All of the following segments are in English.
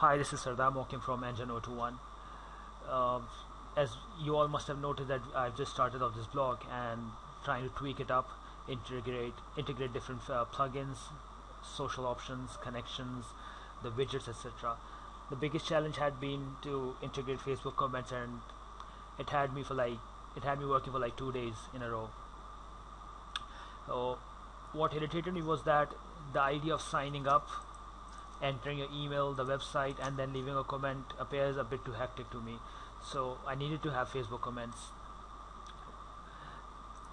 Hi, this is Sardar Mokim from Engine 021. Uh, as you all must have noted that I've just started off this blog and trying to tweak it up, integrate integrate different uh, plugins, social options, connections, the widgets, etc. The biggest challenge had been to integrate Facebook comments, and it had me for like it had me working for like two days in a row. So, what irritated me was that the idea of signing up entering your email, the website, and then leaving a comment appears a bit too hectic to me. So I needed to have Facebook comments.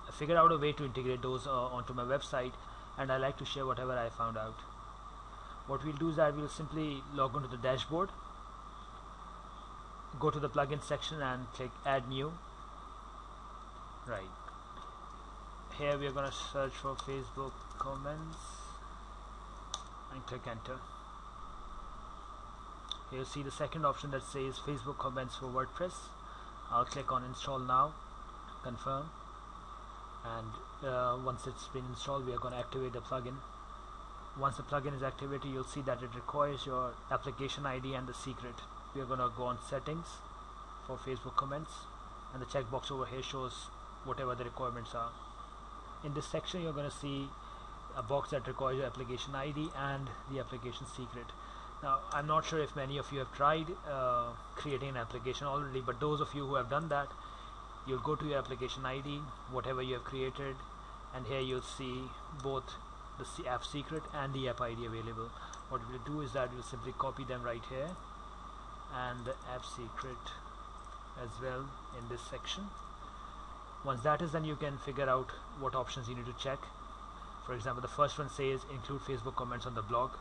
I figured out a way to integrate those uh, onto my website, and I like to share whatever I found out. What we'll do is that we'll simply log onto the dashboard, go to the plugin section, and click Add New. Right. Here we are going to search for Facebook comments and click Enter you'll see the second option that says Facebook comments for WordPress. I'll click on install now. Confirm. And uh, once it's been installed we are going to activate the plugin. Once the plugin is activated you'll see that it requires your application ID and the secret. We are going to go on settings for Facebook comments and the checkbox over here shows whatever the requirements are. In this section you're going to see a box that requires your application ID and the application secret now I'm not sure if many of you have tried uh, creating an application already but those of you who have done that you'll go to your application ID whatever you have created and here you'll see both the app secret and the app ID available. What we'll do is that we'll simply copy them right here and the app secret as well in this section. Once that is done you can figure out what options you need to check. For example the first one says include Facebook comments on the blog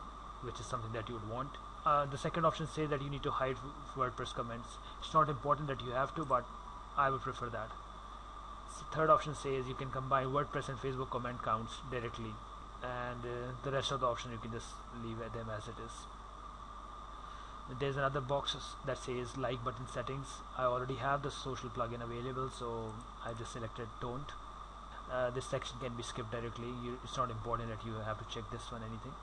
which is something that you would want. Uh, the second option says that you need to hide WordPress comments. It's not important that you have to, but I would prefer that. The third option says you can combine WordPress and Facebook comment counts directly, and uh, the rest of the option you can just leave them as it is. There's another box that says like button settings. I already have the social plugin available, so I just selected don't. Uh, this section can be skipped directly. You, it's not important that you have to check this one anything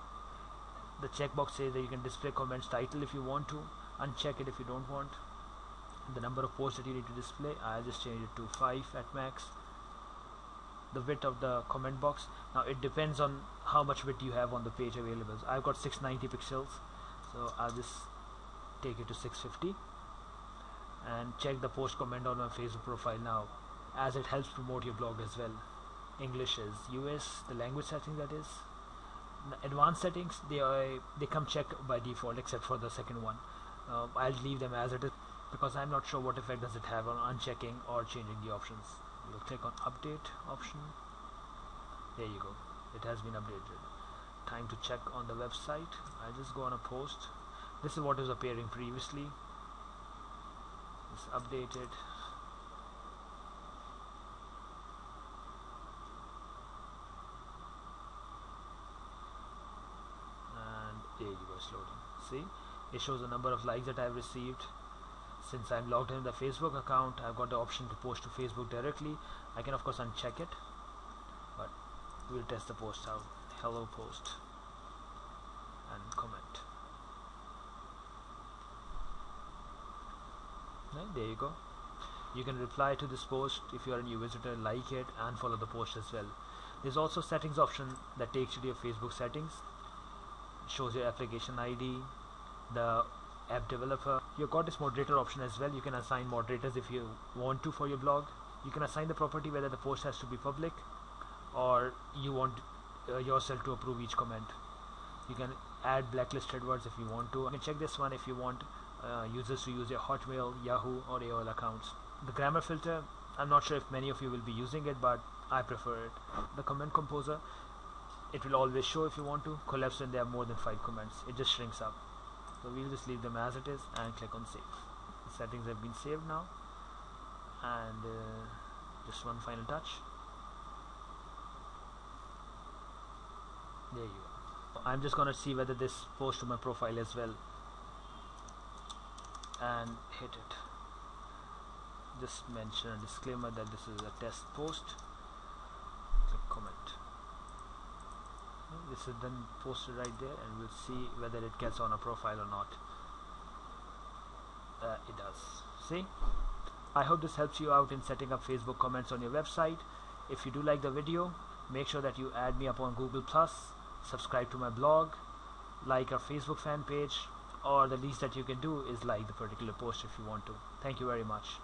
the checkbox says that you can display comments title if you want to uncheck it if you don't want. The number of posts that you need to display I'll just change it to 5 at max. The width of the comment box. Now it depends on how much width you have on the page available. So I've got 690 pixels so I'll just take it to 650 and check the post comment on my Facebook profile now as it helps promote your blog as well. English is US the language setting that is advanced settings they are they come checked by default except for the second one. Uh, I'll leave them as it is because I'm not sure what effect does it have on unchecking or changing the options. You'll click on update option. There you go. It has been updated. Time to check on the website. I just go on a post. This is what is appearing previously. It's updated loading. See? It shows the number of likes that I've received. Since I'm logged in the Facebook account I've got the option to post to Facebook directly. I can of course uncheck it but we'll test the post out. Hello post and comment. There you go. You can reply to this post if you are a new visitor like it and follow the post as well. There's also settings option that takes you to your Facebook settings shows your application ID the app developer. You've got this moderator option as well. You can assign moderators if you want to for your blog. You can assign the property whether the post has to be public or you want uh, yourself to approve each comment. You can add blacklisted words if you want to. You can check this one if you want uh, users to use your hotmail yahoo or aol accounts. The grammar filter i'm not sure if many of you will be using it but i prefer it. The comment composer it will always show if you want to. Collapse when there are more than five comments it just shrinks up. So we'll just leave them as it is and click on save. The settings have been saved now. And uh, just one final touch. There you go I'm just gonna see whether this post to my profile as well. And hit it. Just mention a disclaimer that this is a test post click comment this is then posted right there and we'll see whether it gets on a profile or not. Uh, it does. See? I hope this helps you out in setting up Facebook comments on your website. If you do like the video make sure that you add me up on Google Plus subscribe to my blog like our Facebook fan page or the least that you can do is like the particular post if you want to. Thank you very much